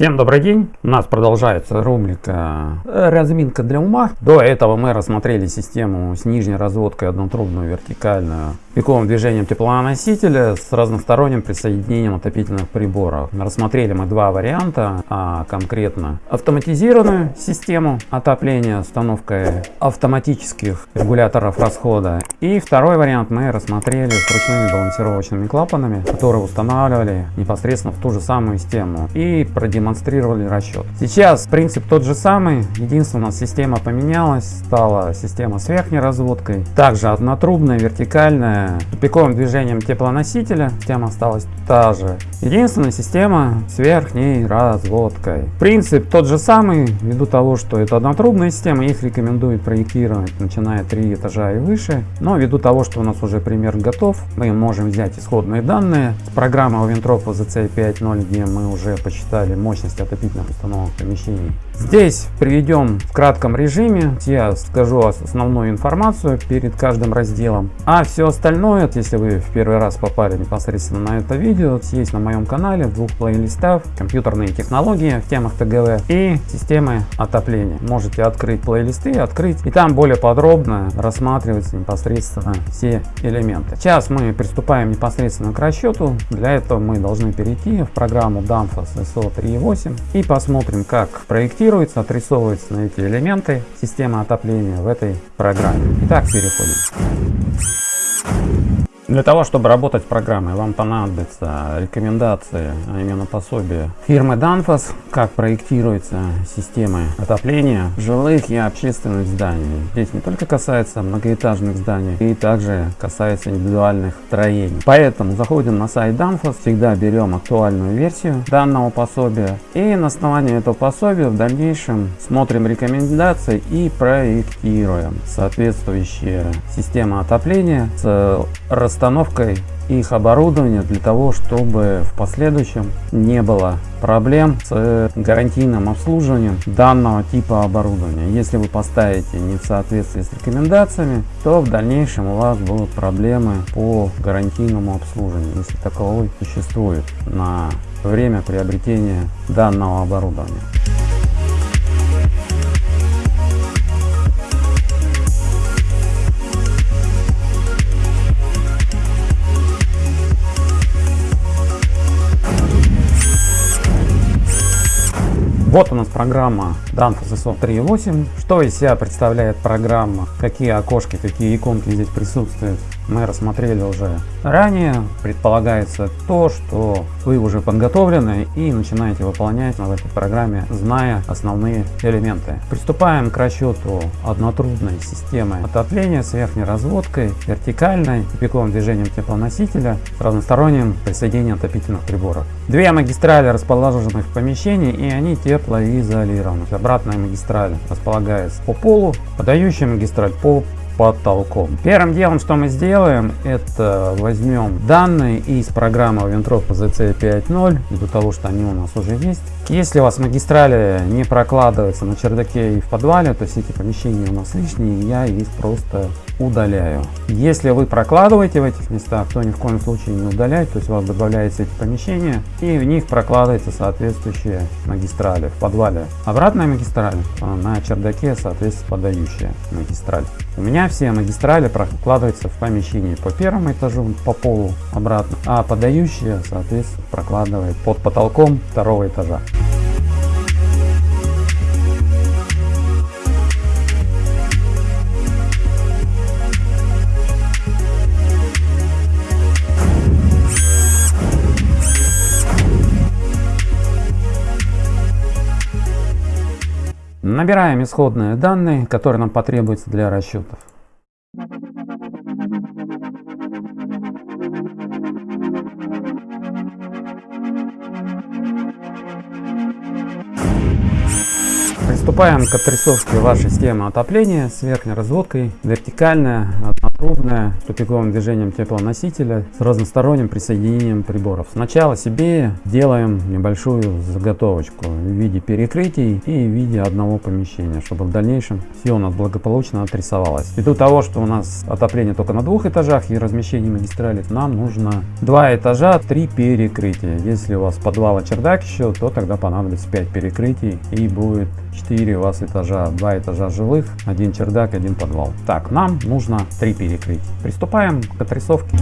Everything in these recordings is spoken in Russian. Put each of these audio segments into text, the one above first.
Всем добрый день! У нас продолжается рубрика «Разминка для ума». До этого мы рассмотрели систему с нижней разводкой однотрубную вертикальную пиковым движением теплоносителя с разносторонним присоединением отопительных приборов. Рассмотрели мы два варианта, а конкретно автоматизированную систему отопления установкой автоматических регуляторов расхода. И второй вариант мы рассмотрели с ручными балансировочными клапанами, которые устанавливали непосредственно в ту же самую систему и продемонстрировали расчет. Сейчас принцип тот же самый, единственное, система поменялась, стала система с верхней разводкой, также однотрубная, вертикальная, тупиковым движением теплоносителя, система осталась та же. Единственная система с верхней разводкой. Принцип тот же самый, ввиду того, что это однотрубная система, их рекомендуют проектировать, начиная 3 этажа и выше. Но ввиду того, что у нас уже пример готов, мы можем взять исходные данные с программы Овентроп ZC 5.0, где мы уже посчитали мощность отопительных установок помещений. Здесь приведем в кратком режиме, я скажу основную информацию перед каждым разделом, а все остальное, если вы в первый раз попали непосредственно на это видео, есть на моем канале в двух плейлистах компьютерные технологии в темах ТГВ и системы отопления. Можете открыть плейлисты, открыть и там более подробно рассматриваются непосредственно все элементы. Сейчас мы приступаем непосредственно к расчету. Для этого мы должны перейти в программу Danfoss SO 3.8 8 и посмотрим, как проектируется, отрисовываются эти элементы система отопления в этой программе. Итак, переходим. Для того, чтобы работать с программой, вам понадобятся рекомендации, а именно пособие фирмы Danfoss, как проектируются системы отопления жилых и общественных зданий. Здесь не только касается многоэтажных зданий, и также касается индивидуальных строений. Поэтому заходим на сайт Danfoss, всегда берем актуальную версию данного пособия, и на основании этого пособия в дальнейшем смотрим рекомендации и проектируем соответствующие системы отопления с расстоянием установкой их оборудования для того, чтобы в последующем не было проблем с гарантийным обслуживанием данного типа оборудования. Если вы поставите не в соответствии с рекомендациями, то в дальнейшем у вас будут проблемы по гарантийному обслуживанию, если таковой существует на время приобретения данного оборудования. Вот у нас программа Danfoss SO 3.8. Что из себя представляет программа, какие окошки, какие иконки здесь присутствуют мы рассмотрели уже ранее. Предполагается то, что вы уже подготовлены и начинаете выполнять в этой программе, зная основные элементы. Приступаем к расчету однотрубной системы отопления с верхней разводкой, вертикальной, пиковым движением теплоносителя с разносторонним присоединением отопительных приборов. Две магистрали расположены в помещении и они теплоизолированы. Обратная магистраль располагается по полу, подающая магистраль по потолком. Первым делом, что мы сделаем, это возьмем данные из программы Ventrop ZC 5.0, ввиду того, что они у нас уже есть. Если у вас магистрали не прокладываются на чердаке и в подвале, то все эти помещения у нас лишние, я их просто удаляю. Если вы прокладываете в этих местах, то ни в коем случае не удалять, то есть у вас добавляются эти помещения и в них прокладываются соответствующие магистрали. В подвале обратная магистраль, а на чердаке соответственно подающая магистраль. У меня все магистрали прокладываются в помещении по первому этажу, по полу обратно, а подающая соответственно прокладывает под потолком второго этажа. Набираем исходные данные, которые нам потребуются для расчетов. Приступаем к отрисовке вашей системы отопления с верхней разводкой, вертикальная, ровное тупиковым движением теплоносителя с разносторонним присоединением приборов. Сначала себе делаем небольшую заготовочку в виде перекрытий и в виде одного помещения, чтобы в дальнейшем все у нас благополучно отрисовалось. Ввиду того, что у нас отопление только на двух этажах и размещение магистрали, нам нужно два этажа, три перекрытия. Если у вас подвал и чердак еще, то тогда понадобится 5 перекрытий и будет 4 у вас этажа, 2 этажа жилых, один чердак, один подвал. Так, нам нужно 3 перекрытия. Приступаем к отрисовке.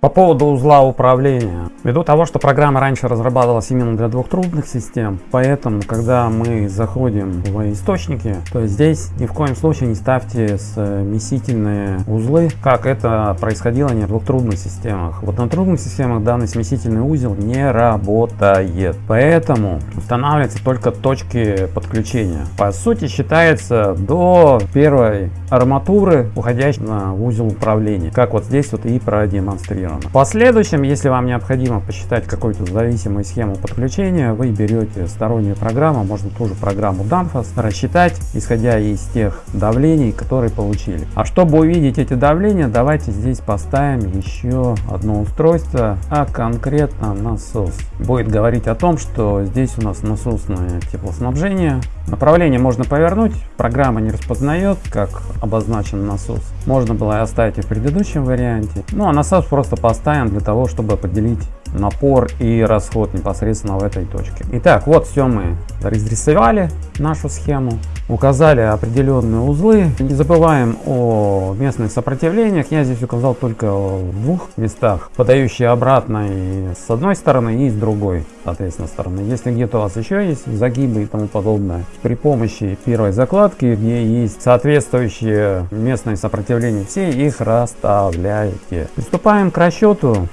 По поводу узла управления. Ввиду того, что программа раньше разрабатывалась именно для двухтрубных систем, поэтому, когда мы заходим в источники, то здесь ни в коем случае не ставьте смесительные узлы, как это происходило не в двухтрубных системах. В однотрубных системах данный смесительный узел не работает. Поэтому устанавливаются только точки подключения. По сути считается до первой арматуры, уходящей на узел управления. Как вот здесь вот и продемонстрировано зафиксировано. В последующем, если вам необходимо посчитать какую-то зависимую схему подключения, вы берете стороннюю программу, можно ту же программу Danfoss, рассчитать, исходя из тех давлений, которые получили. А чтобы увидеть эти давления, давайте здесь поставим еще одно устройство, а конкретно насос. Будет говорить о том, что здесь у нас насосное теплоснабжение. Направление можно повернуть, программа не распознает, как обозначен насос. Можно было оставить и в предыдущем варианте. Ну а насос просто поставим для того, чтобы определить напор и расход непосредственно в этой точке. Итак, вот все мы разрисовали нашу схему, указали определенные узлы. Не забываем о местных сопротивлениях. Я здесь указал только в двух местах, подающие обратно и с одной стороны и с другой, соответственно, стороны. Если где-то у вас еще есть загибы и тому подобное, при помощи первой закладки, где есть соответствующие местные сопротивления, все их расставляете. Приступаем к расчету.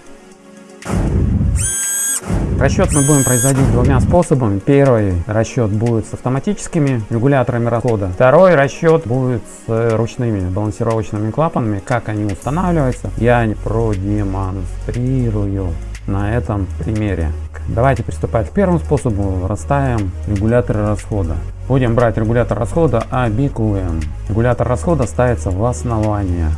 Расчет мы будем производить двумя способами. Первый расчет будет с автоматическими регуляторами расхода. Второй расчет будет с ручными балансировочными клапанами. Как они устанавливаются, я продемонстрирую на этом примере. Давайте приступать к первому способу. Расставим регуляторы расхода. Будем брать регулятор расхода ABQM. Регулятор расхода ставится в основание.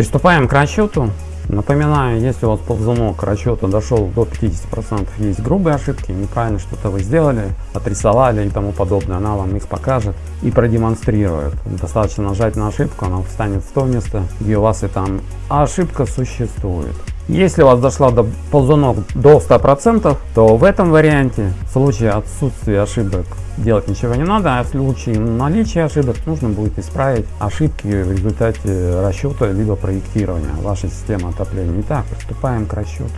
Приступаем к расчету. Напоминаю, если у вас ползунок к расчету дошел до 50%, есть грубые ошибки, неправильно что-то вы сделали, отрисовали и тому подобное, она вам их покажет и продемонстрирует. Достаточно нажать на ошибку, она встанет в то место, где у вас и там ошибка существует. Если у вас дошла до ползунок до 100%, то в этом варианте в случае отсутствия ошибок делать ничего не надо, а в случае наличия ошибок нужно будет исправить ошибки в результате расчета либо проектирования вашей системы отопления. Итак, приступаем к расчету.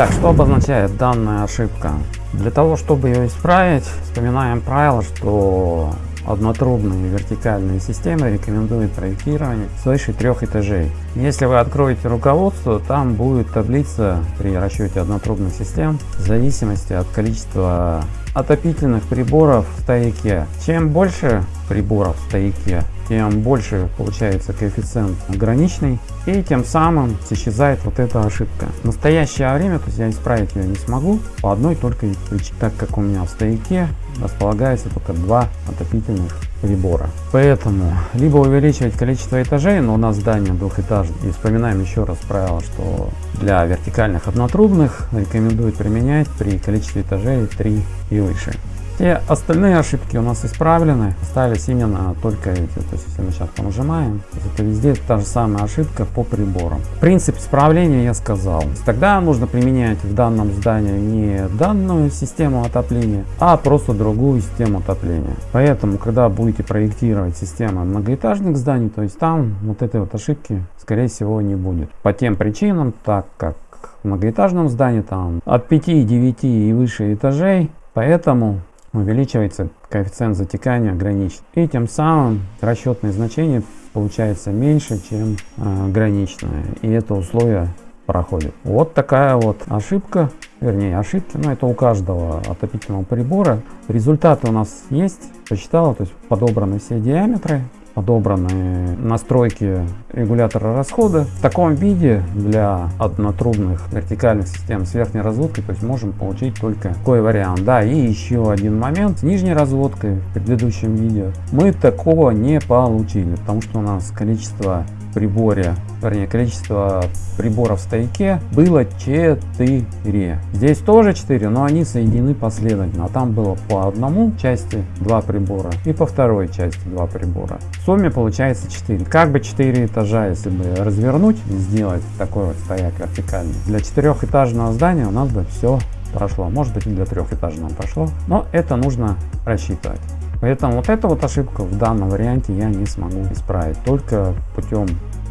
Итак, что обозначает данная ошибка? Для того, чтобы ее исправить, вспоминаем правило, что однотрубные вертикальные системы рекомендуют проектирование свыше трех этажей. Если вы откроете руководство, там будет таблица при расчете однотрубных систем в зависимости от количества отопительных приборов в стояке. Чем больше приборов в стояке, тем больше получается коэффициент граничный и тем самым исчезает вот эта ошибка. В настоящее время то есть я исправить ее не смогу по одной только причине, так как у меня в стояке располагается только два отопительных прибора. Поэтому либо увеличивать количество этажей, но у нас здание двухэтажное. И вспоминаем еще раз правило, что для вертикальных однотрубных рекомендуют применять при количестве этажей 3 и выше. Все остальные ошибки у нас исправлены, остались именно только эти. То есть если мы сейчас понажимаем, это везде та же самая ошибка по приборам. Принцип исправления я сказал. Тогда нужно применять в данном здании не данную систему отопления, а просто другую систему отопления. Поэтому, когда будете проектировать систему многоэтажных зданий, то есть там вот этой вот ошибки скорее всего не будет. По тем причинам, так как в многоэтажном здании там от 5, 9 и выше этажей, поэтому увеличивается коэффициент затекания граничный. И тем самым расчетное значение получается меньше, чем э, граничное. И это условие проходит. Вот такая вот ошибка, вернее ошибки, но это у каждого отопительного прибора. Результаты у нас есть, посчитала, то есть подобраны все диаметры, подобраны настройки регулятора расхода. В таком виде для однотрубных вертикальных систем с верхней разводкой, то есть можем получить только такой вариант. Да, и еще один момент с нижней разводкой в предыдущем видео мы такого не получили, потому что у нас количество приборе, вернее количество приборов в стояке было 4. Здесь тоже 4, но они соединены последовательно. Там было по одному части 2 прибора и по второй части 2 прибора. В сумме получается 4. Как бы 4 этажа, если бы развернуть и сделать такой вот стояк вертикальный. Для четырехэтажного здания у нас бы все прошло. Может быть и для трехэтажного прошло. Но это нужно рассчитывать. Поэтому вот эту вот ошибку в данном варианте я не смогу исправить только путем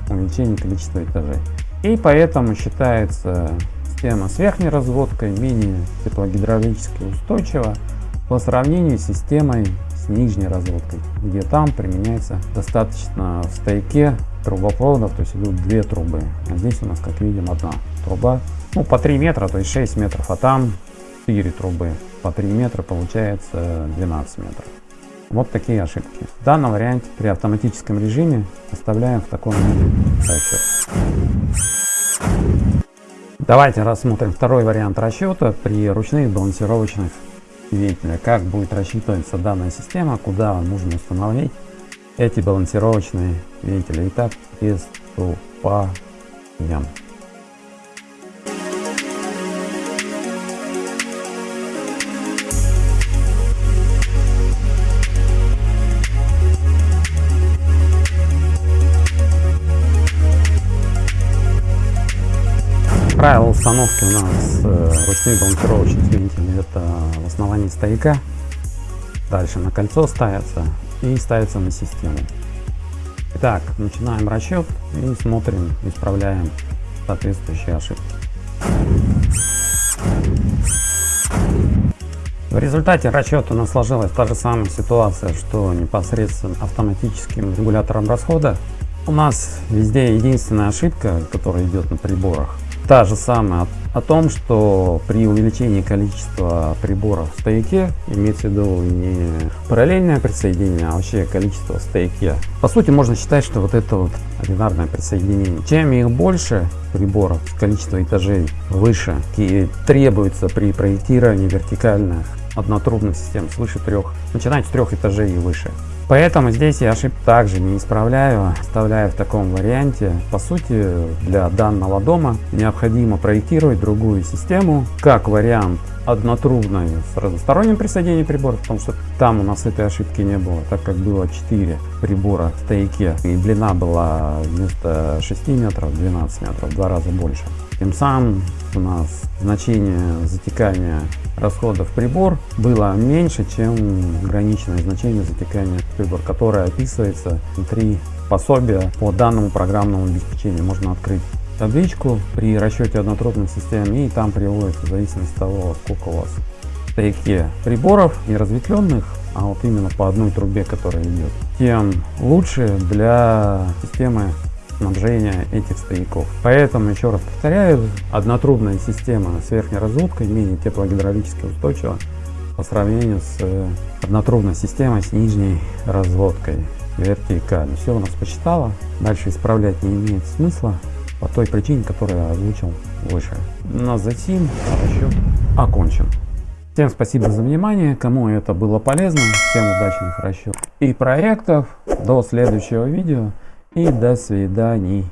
увеличения количества этажей. И поэтому считается система с верхней разводкой менее теплогидравлически устойчива по сравнению с системой с нижней разводкой, где там применяется достаточно в стойке трубопроводов, то есть идут две трубы. А здесь у нас, как видим, одна труба, ну по 3 метра, то есть 6 метров, а там 4 трубы по 3 метра, получается 12 метров. Вот такие ошибки. В данном варианте при автоматическом режиме оставляем в таком виде расчет. Давайте рассмотрим второй вариант расчета при ручных балансировочных вентилях. Как будет рассчитываться данная система, куда нужно установить эти балансировочные вентили. Итак, приступаем. Установки у нас э, ручных балансировочных вентилей это в основании стояка. Дальше на кольцо ставится и ставится на систему. Итак, начинаем расчет и смотрим, исправляем соответствующие ошибки. В результате расчета у нас сложилась та же самая ситуация, что непосредственно автоматическим регулятором расхода. У нас везде единственная ошибка, которая идет на приборах, та же самая о том, что при увеличении количества приборов в стояке, имеется в виду не параллельное присоединение, а вообще количество в стояке. По сути, можно считать, что вот это вот одинарное присоединение. Чем их больше приборов, количество этажей выше, и требуется при проектировании вертикальных однотрубных систем свыше трех, начинать с трех этажей и выше. Поэтому здесь я ошибку также не исправляю, оставляю в таком варианте. По сути, для данного дома необходимо проектировать другую систему, как вариант однотрубной с разносторонним присоединением приборов, потому что там у нас этой ошибки не было, так как было 4 прибора в стояке, и длина была вместо 6 метров 12 метров, в два раза больше. Тем самым у нас значение затекания расходов прибор было меньше, чем граничное значение затекания прибор, которое описывается внутри пособия по данному программному обеспечению. Можно открыть табличку при расчете однотрубной системы и там приводится в зависимости от того, сколько у вас стояке приборов не разветвленных, а вот именно по одной трубе, которая идет, тем лучше для системы снабжения этих стояков. Поэтому, еще раз повторяю, однотрубная система с верхней разводкой менее теплогидравлически устойчива по сравнению с э, однотрубной системой с нижней разводкой вертикально. Все у нас посчитала, дальше исправлять не имеет смысла по той причине, которую я озвучил выше. На затем расчет окончен. Всем спасибо за внимание, кому это было полезно, всем удачных расчетов и проектов. До следующего видео и до свидания.